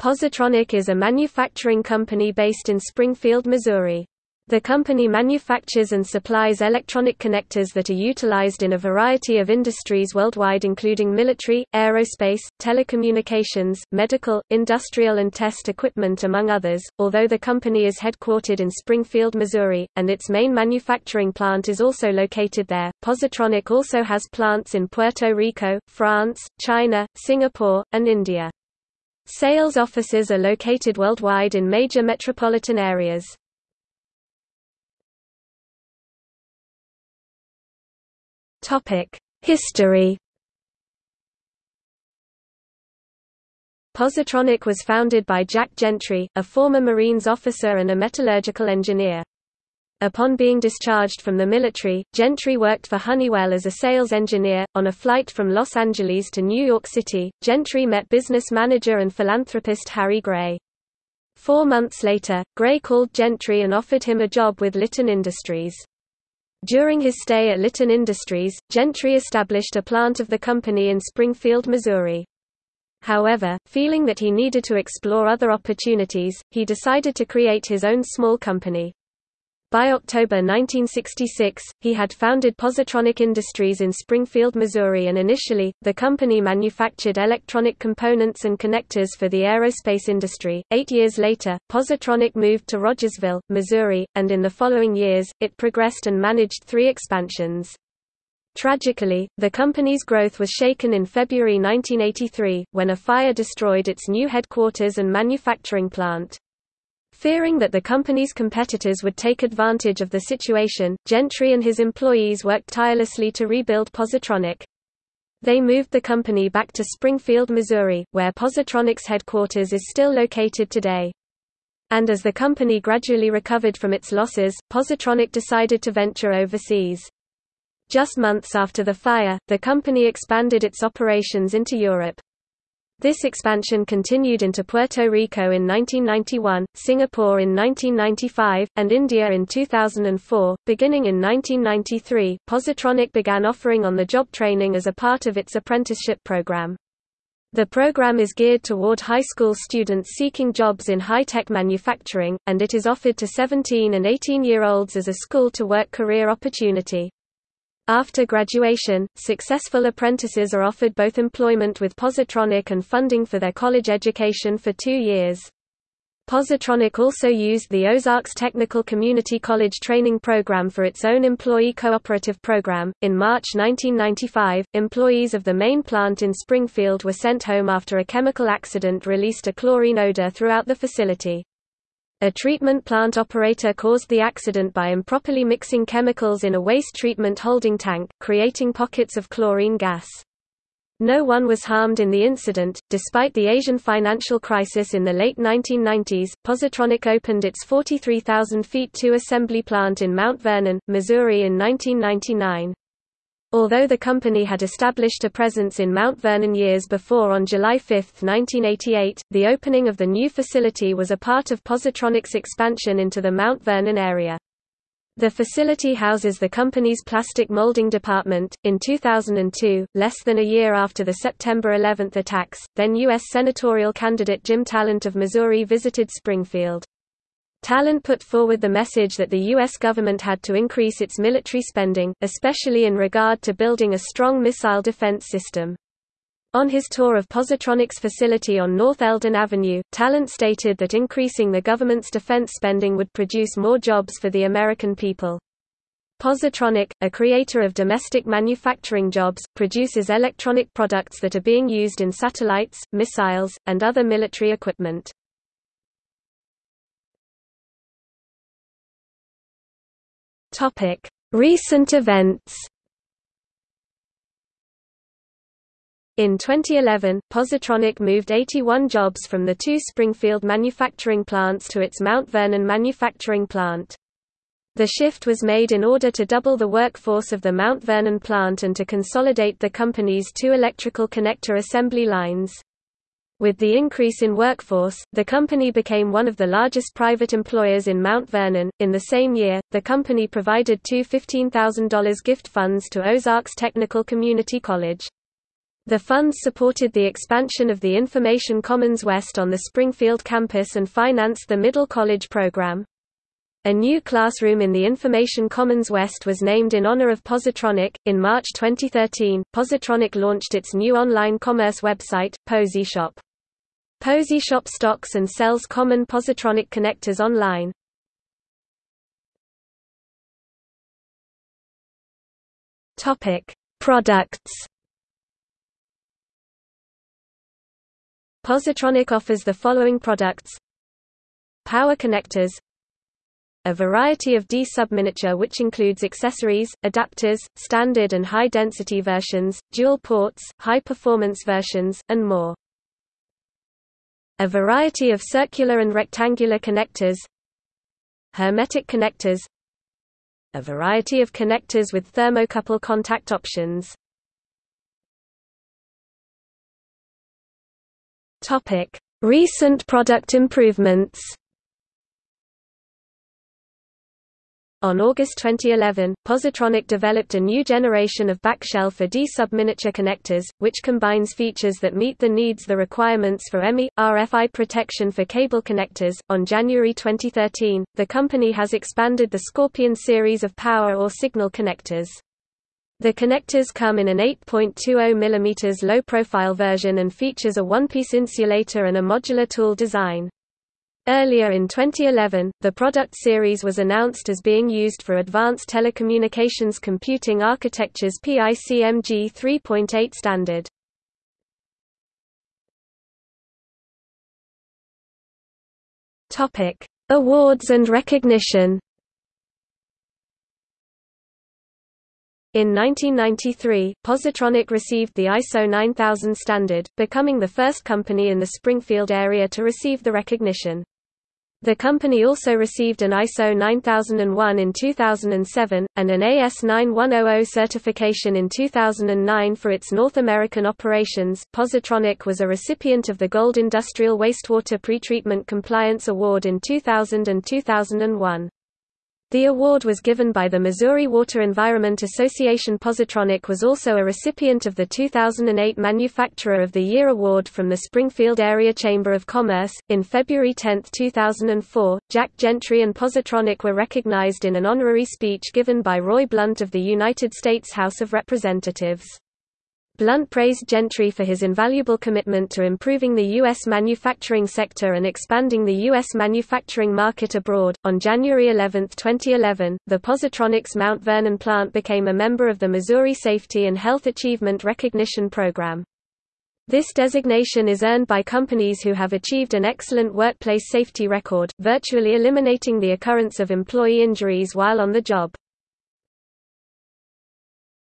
Positronic is a manufacturing company based in Springfield, Missouri. The company manufactures and supplies electronic connectors that are utilized in a variety of industries worldwide including military, aerospace, telecommunications, medical, industrial and test equipment among others. Although the company is headquartered in Springfield, Missouri, and its main manufacturing plant is also located there, Positronic also has plants in Puerto Rico, France, China, Singapore, and India. Sales offices are located worldwide in major metropolitan areas. History. Positronic was founded by Jack Gentry, a former Marines officer and a metallurgical engineer. Upon being discharged from the military, Gentry worked for Honeywell as a sales engineer. On a flight from Los Angeles to New York City, Gentry met business manager and philanthropist Harry Gray. Four months later, Gray called Gentry and offered him a job with Litton Industries. During his stay at Litton Industries, Gentry established a plant of the company in Springfield, Missouri. However, feeling that he needed to explore other opportunities, he decided to create his own small company. By October 1966, he had founded Positronic Industries in Springfield, Missouri and initially, the company manufactured electronic components and connectors for the aerospace industry. Eight years later, Positronic moved to Rogersville, Missouri, and in the following years, it progressed and managed three expansions. Tragically, the company's growth was shaken in February 1983, when a fire destroyed its new headquarters and manufacturing plant. Fearing that the company's competitors would take advantage of the situation, Gentry and his employees worked tirelessly to rebuild Positronic. They moved the company back to Springfield, Missouri, where Positronic's headquarters is still located today. And as the company gradually recovered from its losses, Positronic decided to venture overseas. Just months after the fire, the company expanded its operations into Europe. This expansion continued into Puerto Rico in 1991, Singapore in 1995, and India in 2004. Beginning in 1993, Positronic began offering on-the-job training as a part of its apprenticeship program. The program is geared toward high school students seeking jobs in high-tech manufacturing, and it is offered to 17 and 18-year-olds as a school-to-work career opportunity. After graduation, successful apprentices are offered both employment with Positronic and funding for their college education for two years. Positronic also used the Ozarks Technical Community College training program for its own employee cooperative program. In March 1995, employees of the main plant in Springfield were sent home after a chemical accident released a chlorine odor throughout the facility. A treatment plant operator caused the accident by improperly mixing chemicals in a waste treatment holding tank, creating pockets of chlorine gas. No one was harmed in the incident. Despite the Asian financial crisis in the late 1990s, Positronic opened its 43,000 feet 2 assembly plant in Mount Vernon, Missouri in 1999. Although the company had established a presence in Mount Vernon years before on July 5, 1988, the opening of the new facility was a part of Positronic's expansion into the Mount Vernon area. The facility houses the company's plastic molding department. In 2002, less than a year after the September 11 attacks, then U.S. senatorial candidate Jim Talent of Missouri visited Springfield. Talent put forward the message that the U.S. government had to increase its military spending, especially in regard to building a strong missile defense system. On his tour of Positronic's facility on North Eldon Avenue, Talent stated that increasing the government's defense spending would produce more jobs for the American people. Positronic, a creator of domestic manufacturing jobs, produces electronic products that are being used in satellites, missiles, and other military equipment. Topic: Recent events. In 2011, Positronic moved 81 jobs from the two Springfield manufacturing plants to its Mount Vernon manufacturing plant. The shift was made in order to double the workforce of the Mount Vernon plant and to consolidate the company's two electrical connector assembly lines. With the increase in workforce, the company became one of the largest private employers in Mount Vernon. In the same year, the company provided two $15,000 gift funds to Ozarks Technical Community College. The funds supported the expansion of the Information Commons West on the Springfield campus and financed the Middle College program. A new classroom in the Information Commons West was named in honor of Positronic. In March 2013, Positronic launched its new online commerce website, PosiShop. PosiShop stocks and sells common Positronic connectors online. Topic: Products. Positronic offers the following products: Power connectors, a variety of D subminiature which includes accessories, adapters, standard and high-density versions, dual ports, high-performance versions, and more. A variety of circular and rectangular connectors Hermetic connectors A variety of connectors with thermocouple contact options. Recent product improvements On August 2011, Positronic developed a new generation of backshell for D subminiature connectors, which combines features that meet the needs the requirements for EMI, RFI protection for cable connectors. On January 2013, the company has expanded the Scorpion series of power or signal connectors. The connectors come in an 8.20 mm low-profile version and features a one-piece insulator and a modular tool design. Earlier in 2011, the product series was announced as being used for Advanced Telecommunications Computing Architecture's PICMG 3.8 standard. Topic: Awards and recognition. In 1993, Positronic received the ISO 9000 standard, becoming the first company in the Springfield area to receive the recognition. The company also received an ISO 9001 in 2007, and an AS9100 certification in 2009 for its North American operations. Positronic was a recipient of the Gold Industrial Wastewater Pretreatment Compliance Award in 2000 and 2001. The award was given by the Missouri Water Environment Association. Positronic was also a recipient of the 2008 Manufacturer of the Year award from the Springfield Area Chamber of Commerce. In February 10, 2004, Jack Gentry and Positronic were recognized in an honorary speech given by Roy Blunt of the United States House of Representatives. Blunt praised Gentry for his invaluable commitment to improving the U.S. manufacturing sector and expanding the U.S. manufacturing market abroad. On January 11, 2011, the Positronics Mount Vernon plant became a member of the Missouri Safety and Health Achievement Recognition Program. This designation is earned by companies who have achieved an excellent workplace safety record, virtually eliminating the occurrence of employee injuries while on the job.